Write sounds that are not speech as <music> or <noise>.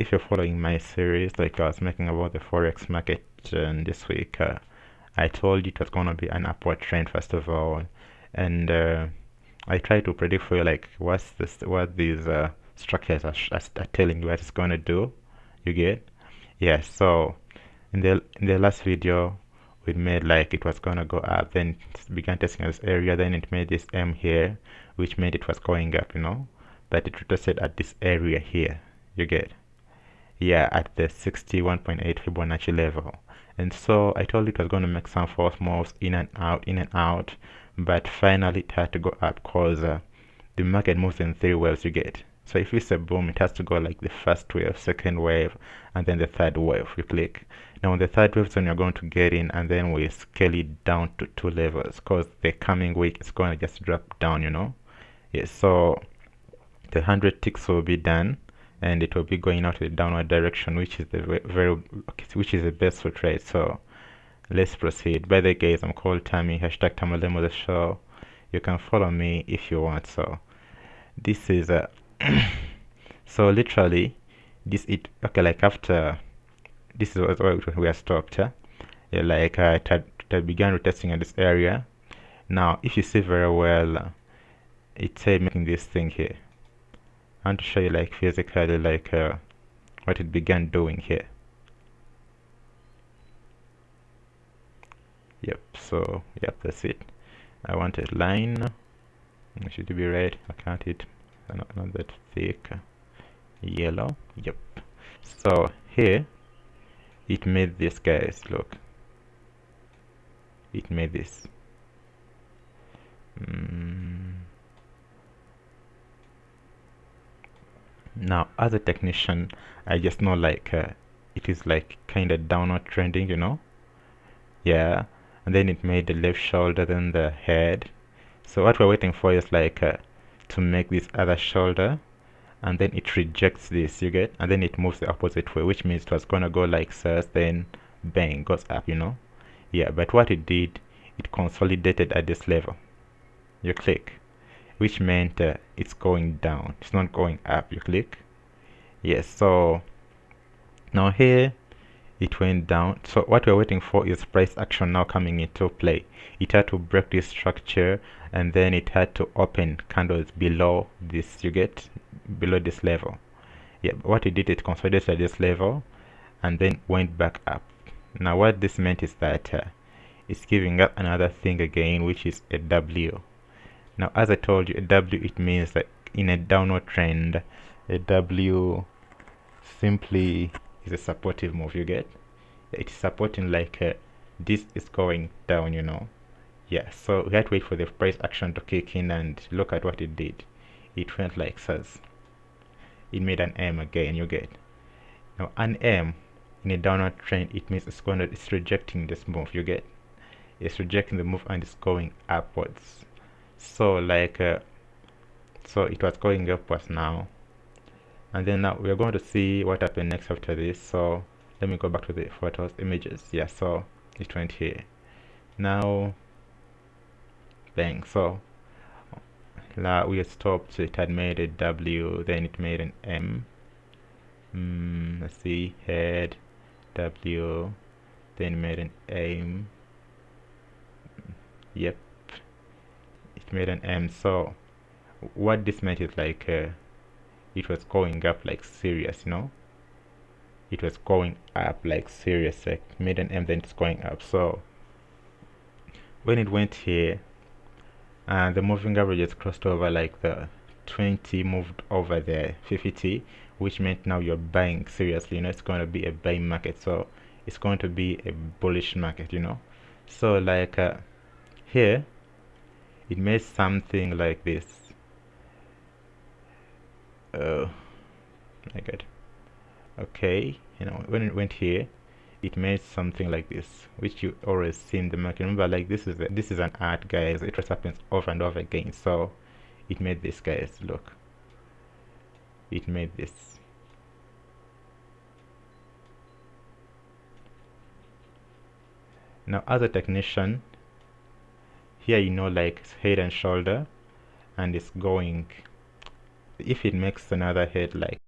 if you're following my series like I was making about the forex market uh, this week uh, I told you it was going to be an upward trend first of all. And uh, I try to predict for you like what's this what these uh, structures are, are, telling you what it's going to do. You get? Yeah so in the in the last video we made like it was gonna go up then it began testing this area then it made this M here which made it was going up you know? But it retraced at this area here. You get yeah at the 61.8 Fibonacci level. And so I told it was going to make some false moves in and out in and out but finally it had to go up because uh, the market moves in three waves you get. So if it's a boom it has to go like the first wave second wave and then the third wave you click. Now on the third wave zone you're going to get in and then we scale it down to two levels because the coming week is going to just drop down you know? Yes so the 100 ticks will be done and it will be going out the downward direction which is the very which is the best for trade. So let's proceed. By the way guys i'm called tammy hashtag tamalemo the show. You can follow me if you want. So this is a <coughs> so literally this it okay like after this is what we are stopped huh? yeah, like uh, had, it had began retesting in this area. Now if you see very well uh, it's uh, making this thing here I want to show you like physically like uh, what it began doing here. Yep so yep that's it. I want a line. It should be red. I can't it not, not that thick. Yellow. Yep. So here it made this guys look. It made this. Mm. Now as a technician I just know like uh, it is like kind of downward trending you know? Yeah. And then it made the left shoulder then the head. So what we're waiting for is like uh, to make this other shoulder. And then it rejects this you get? And then it moves the opposite way which means it was gonna go like this then bang goes up you know? Yeah but what it did it consolidated at this level. You click which meant uh, it's going down. It's not going up. You click. Yes so now here it went down. So what we're waiting for is price action now coming into play. It had to break this structure and then it had to open candles below this you get? Below this level. Yeah what it did it consolidated at this level and then went back up. Now what this meant is that uh, it's giving up another thing again which is a W now as I told you a W it means that in a downward trend. A W simply is a supportive move you get? It's supporting like uh, this is going down you know? Yeah so we had to wait for the price action to kick in and look at what it did. It went like this. It made an M again you get? Now an M in a downward trend it means it's going to it's rejecting this move you get? It's rejecting the move and it's going upwards so like uh, so it was going upwards now. And then now we're going to see what happened next after this. So let me go back to the photos images. Yeah so it went here. Now bang. So now we stopped. So it had made a W then it made an M. Mm, let's see. Head W then made an M yep made an M so what this meant is like uh, it was going up like serious you know? It was going up like serious like made an M then it's going up. So when it went here and the moving averages crossed over like the 20 moved over the 50 which meant now you're buying seriously you know? It's going to be a buying market. So it's going to be a bullish market you know? So like uh, here it made something like this. Oh my god okay you know when it went here it made something like this which you always see in the market. Remember like this is a, this is an art guys. It just happens over and over again. So it made this guys. Look. It made this. Now as a technician here you know like head and shoulder and it's going. If it makes another head like